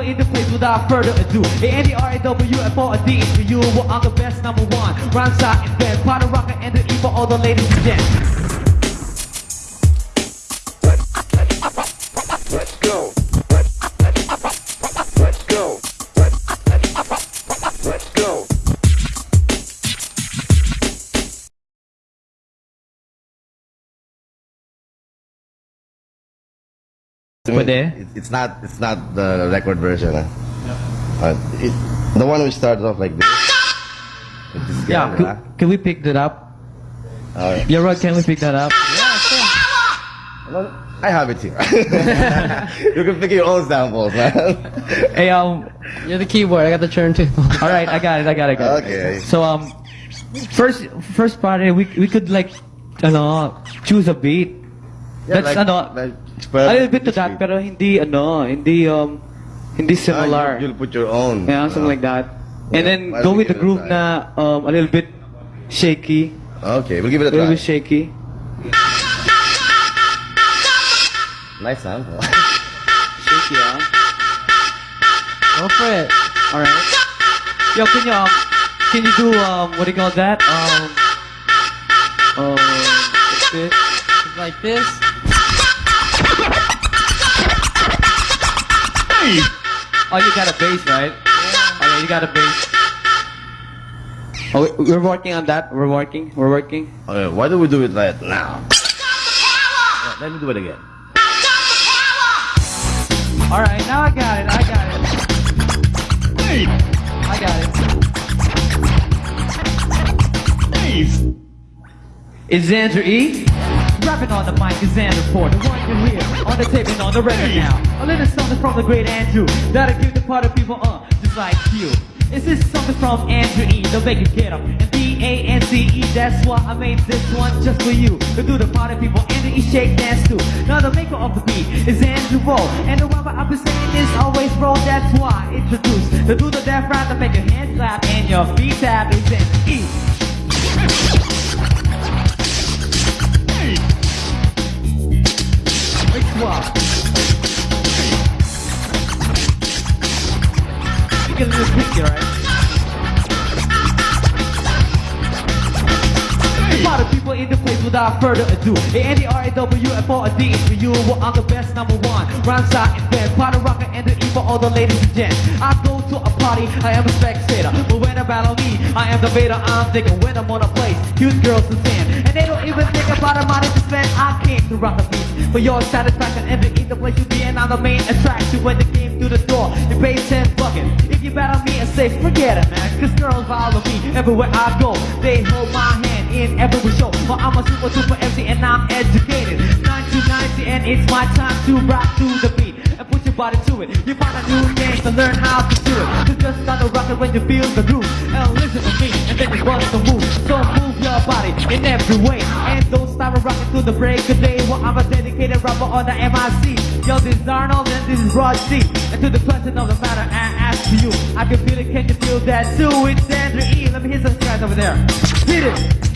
in the place without further ado. A-N-D-R-A-W and for you. Well, I'm the best number one. Rhyme shot and bed. Party rocker and the E for all the ladies and gents. Pwede? It, it's not it's not the record version. Huh? Uh, it, the one which starts off like this. With this guy, Yeah, huh? can, can we pick that up? Alright. Yeah, right, can we pick that up? Well, I have it here. you can pick your own samples, man. Hey, um, You're the keyboard. I got the turntable. all right, I got it, I got it, I got it. Okay. So, um, first, first party, we, we could like, ano, choose a beat. Yeah, That's like- ano, like, a little bit to that, pero hindi, ano, hindi, um, hindi Ah, similar. you, will put your own. Yeah, something like that. And then go with the give it a groove na, um, a little bit shaky. Okay, we'll give it A a little bit shaky. Nice sample. Shaky, ah. Go for it. Alright. Yo, can you, um, can you do, um, what do you call that? Um, um, what's this? Like this. Oh, you got a bass, right? Yeah. Oh, yeah, you got a bass. Oh, we- we're working on that. We're working. We're working. okay, why do we do it right now? Yeah, let me do it again. All right, now I got it. I got it. I got it. It's Andrew E. Rapping on the mic is Andrew Ford, the one you hear on the tape and on the record now. A little something from the great Andrew that'll give the party people uh, just like you. Is This something from Andrew E. The make you get up. And D-A-N-C-E, that's why I made this one just for you. To do the party people and the E shake dance too. Now the maker of the beat is Andrew Roll. And the rapper I've been saying is always roll, that's why I introduce. To do the death rap to make your hands clap and your feet tap is Andrew E. Swap. You get a little picture, right? A lot of people in the place without further ado. A-N-D-R-A-W and for a D is for you. Well, I'm the best number one. Rhyme shot and bed. Party rocker and the E for all the ladies and gents. I go to a party, I am a spectator. But when they battle me, I am the beta. I'm thinking when I'm on a place, cute girls to stand. And they don't even think about the money to spend. I came to rock the beat for your satisfaction and eat the place you be. And I'm the main attraction when they came through the door. They pay 10 buckets. If you battle me and say, forget it, man. Cause girls follow me everywhere I go. They hold my hand in every show. But I'm a super, super MC and I'm educated. 1990 and it's my time to rock to the beat. And put your body to it. You find a new game to learn how to. You when you feel the groove. And listen to me and then you bust the move. So move your body in every way. And don't stop rocking to the break of day. Well, I'm a dedicated rapper on the MIC. Yo, this is Arnold and this is Rod C. And to the question of the matter, I ask to you. I can feel it, can you feel that too? It's Andrew E. Let me hear some guys over there. Hit it.